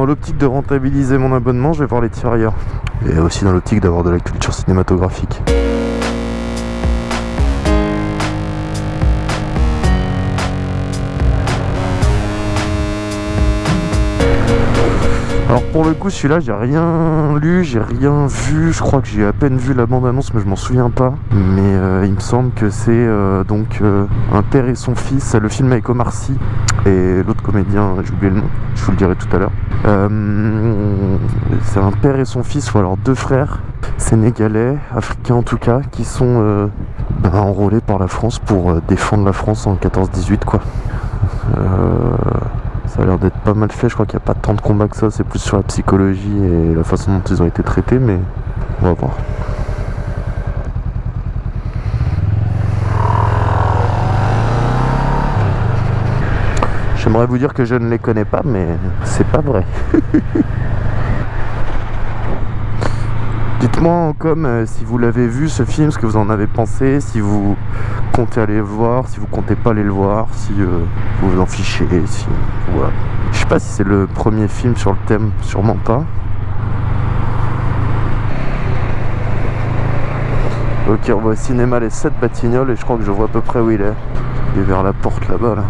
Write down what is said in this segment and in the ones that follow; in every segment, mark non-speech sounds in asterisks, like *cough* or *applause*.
dans l'optique de rentabiliser mon abonnement, je vais voir les tirailleurs. Et aussi dans l'optique d'avoir de la culture cinématographique. Alors pour le coup celui-là j'ai rien lu, j'ai rien vu, je crois que j'ai à peine vu la bande-annonce mais je m'en souviens pas. Mais euh, il me semble que c'est euh, donc euh, un père et son fils, le film avec Omar Sy et l'autre comédien, j'ai oublié le nom, je vous le dirai tout à l'heure. c'est un père et son fils, ou alors deux frères, sénégalais, africains en tout cas, qui sont ben, enrôlés par la France pour défendre la France en 14-18 quoi. Ça a l'air d'être pas mal fait, je crois qu'il n'y a pas tant de combats que ça, c'est plus sur la psychologie et la façon dont ils ont été traités, mais on va voir. J'aimerais vous dire que je ne les connais pas, mais c'est pas vrai. *laughs* Dites-moi en com euh, si vous l'avez vu ce film, ce que vous en avez pensé, si vous comptez aller le voir, si vous comptez pas aller le voir, si euh, vous vous en fichez, si. Je sais pas si c'est le premier film sur le thème, sûrement pas. Ok, on voit au cinéma les 7 Batignolles et je crois que je vois à peu près où il est. Il est vers la porte là-bas là.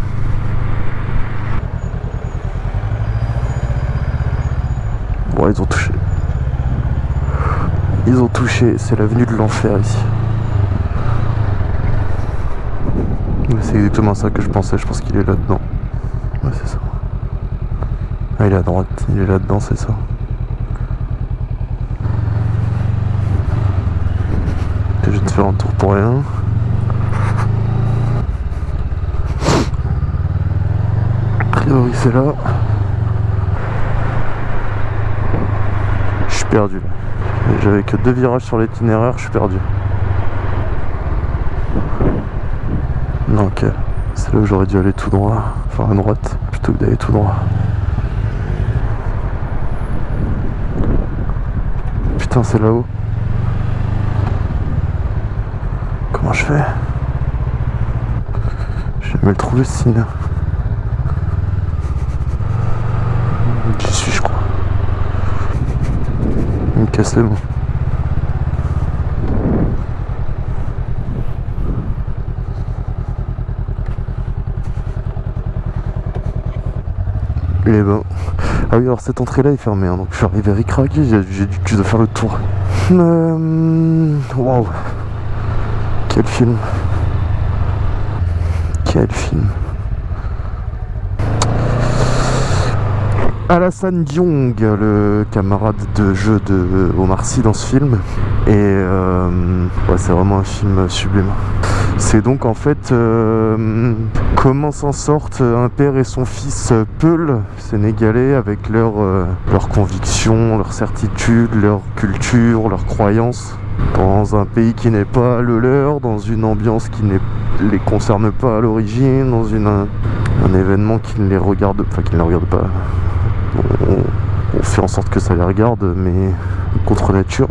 Bon, ils ont touché. Ils ont touché, c'est l'avenue de l'enfer ici. C'est exactement ça que je pensais, je pense qu'il est là-dedans. Ouais, c'est ça. Ah, il est à droite, il est là-dedans, c'est ça. Je vais te faire un tour pour rien. A priori, c'est là. Je suis perdu là. J'avais que deux virages sur l'itinéraire, je suis perdu. Ok. C'est là où j'aurais dû aller tout droit, enfin à droite, plutôt que d'aller tout droit. Putain, c'est là-haut. Comment je fais? Je vais jamais le trouver ce signe. J'y suis, je crois. Il me Et ben... Ah oui, alors cette entrée-là est fermée, hein, donc je suis arrivé ricraqué, j'ai dû faire le tour. Euh... Waouh. Quel film. Quel film Alassane Diong, le camarade de jeu de Omar Sy dans ce film. Et euh, ouais, c'est vraiment un film sublime. C'est donc en fait euh, comment s'en sortent un père et son fils Peul, sénégalais, avec leurs euh, convictions, leurs certitudes, leur culture, leurs croyances, dans un pays qui n'est pas le leur, dans une ambiance qui ne les concerne pas à l'origine, dans un, événement qui ne les regarde, enfin qui ne les regarde pas, on, fait en sorte que ça les regarde, mais contre nature.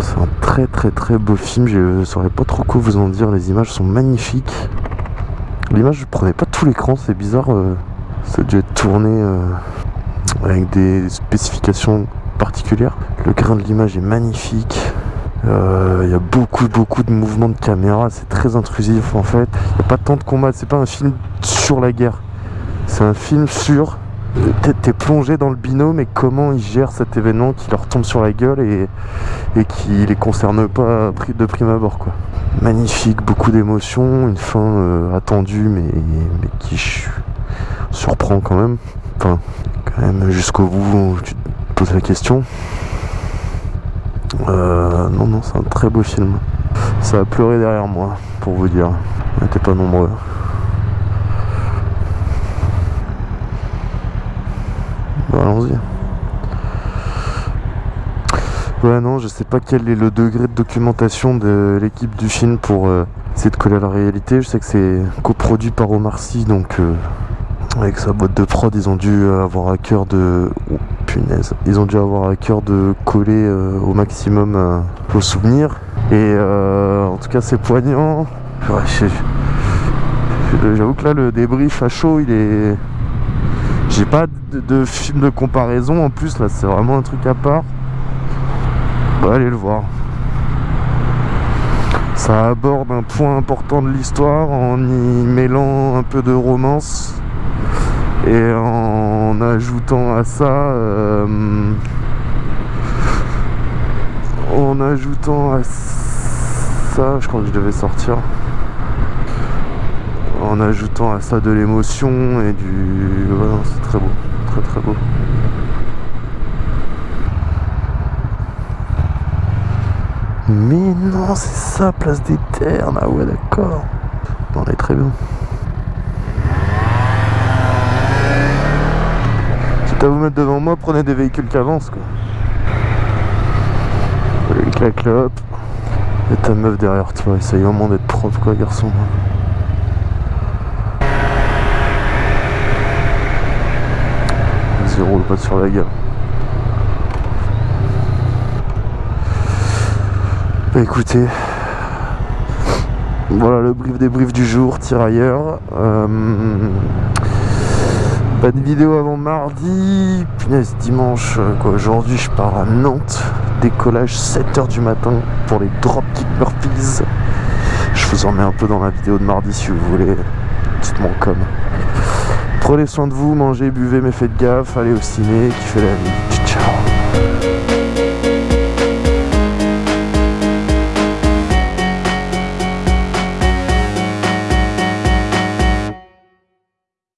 C'est un très très très beau film, je saurais pas trop quoi vous en dire, les images sont magnifiques. L'image je prenais pas tout l'écran, c'est bizarre, euh, ça a dû être tourné euh, avec des spécifications particulières. Le grain de l'image est magnifique, euh, il y a beaucoup beaucoup de mouvements de caméra, c'est très intrusif en fait. Il n'y a pas tant de combats, c'est pas un film sur la guerre, c'est un film sur t'es plongé dans le binôme et comment ils gèrent cet événement qui leur tombe sur la gueule et, qui les concerne pas de prime abord quoi. Magnifique, beaucoup d'émotions, une fin euh, attendue mais, mais, qui surprend quand même. Enfin, quand même jusqu'au bout tu te poses la question. Euh, non, non, c'est un très beau film. Ça a pleuré derrière moi, pour vous dire. On n'était pas nombreux. Allons-y. Ouais, non, je sais pas quel est le degré de documentation de l'équipe du film pour euh, essayer de coller à la réalité. Je sais que c'est coproduit par Omar Sy, donc euh, avec sa boîte de prod, ils ont dû avoir à cœur de... Oh, punaise. Ils ont dû avoir à cœur de coller euh, au maximum vos souvenirs. Et en tout cas, c'est poignant. J'avoue que là, le débrief à chaud, il est J'ai pas de, film de comparaison en plus là, c'est vraiment un truc à part. Bah, allez le voir. Ça aborde un point important de l'histoire en y mêlant un peu de romance et en ajoutant à ça euh, en ajoutant à ça je crois que je devais sortir en ajoutant à ça de l'émotion et du voilà, c'est très beau très très beau mais non c'est ça place des ternes ah ouais d'accord on est très bien à vous mettre devant moi, prenez des véhicules qui avancent quoi. Allez, clac là, hop. Et ta meuf derrière toi, essaye vraiment d'être propre quoi, garçon. Roule pas sur la gueule. Bah écoutez, voilà le brief des briefs du jour, tirailleur. Euh, pas de vidéo avant mardi. Punaise, dimanche, euh, quoi. Aujourd'hui, je pars à Nantes. Décollage 7h du matin pour les Dropkick Murphys. Je vous en mets un peu dans la vidéo de mardi si vous voulez. Dites-moi comme. Prenez soin de vous, mangez, buvez, mais faites gaffe. Allez au ciné, kiffez la vie.